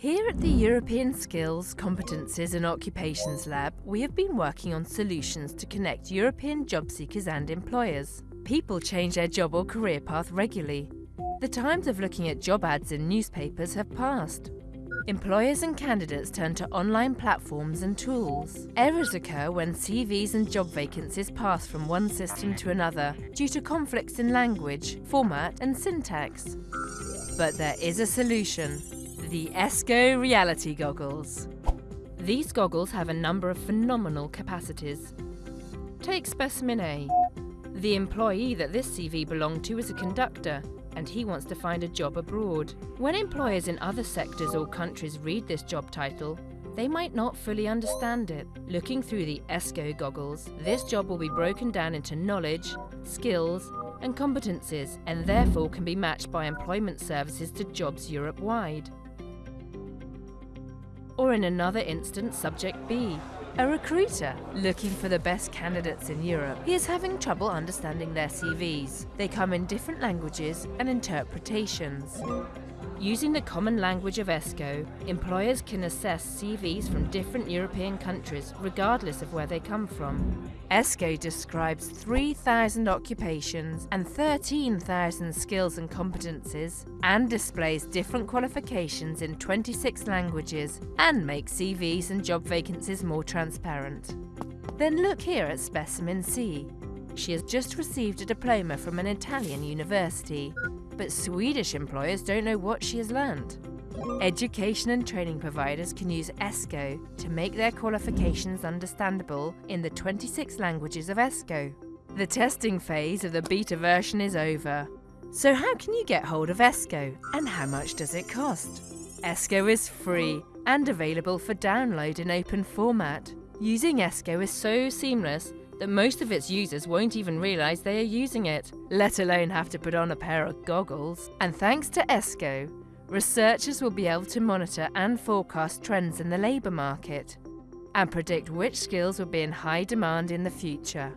Here at the European Skills, Competencies and Occupations Lab, we have been working on solutions to connect European job seekers and employers. People change their job or career path regularly. The times of looking at job ads in newspapers have passed. Employers and candidates turn to online platforms and tools. Errors occur when CVs and job vacancies pass from one system to another due to conflicts in language, format and syntax. But there is a solution the ESCO Reality Goggles. These goggles have a number of phenomenal capacities. Take Specimen A. The employee that this CV belonged to is a conductor, and he wants to find a job abroad. When employers in other sectors or countries read this job title, they might not fully understand it. Looking through the ESCO goggles, this job will be broken down into knowledge, skills, and competencies, and therefore can be matched by employment services to jobs Europe-wide. Or in another instance, subject B, a recruiter looking for the best candidates in Europe. He is having trouble understanding their CVs. They come in different languages and interpretations. Using the common language of ESCO, employers can assess CVs from different European countries, regardless of where they come from. ESCO describes 3,000 occupations and 13,000 skills and competencies, and displays different qualifications in 26 languages, and makes CVs and job vacancies more transparent. Then look here at Specimen C. She has just received a diploma from an Italian university but Swedish employers don't know what she has learned. Education and training providers can use ESCO to make their qualifications understandable in the 26 languages of ESCO. The testing phase of the beta version is over. So how can you get hold of ESCO and how much does it cost? ESCO is free and available for download in open format. Using ESCO is so seamless that most of its users won't even realise they are using it, let alone have to put on a pair of goggles. And thanks to ESCO, researchers will be able to monitor and forecast trends in the labour market and predict which skills will be in high demand in the future.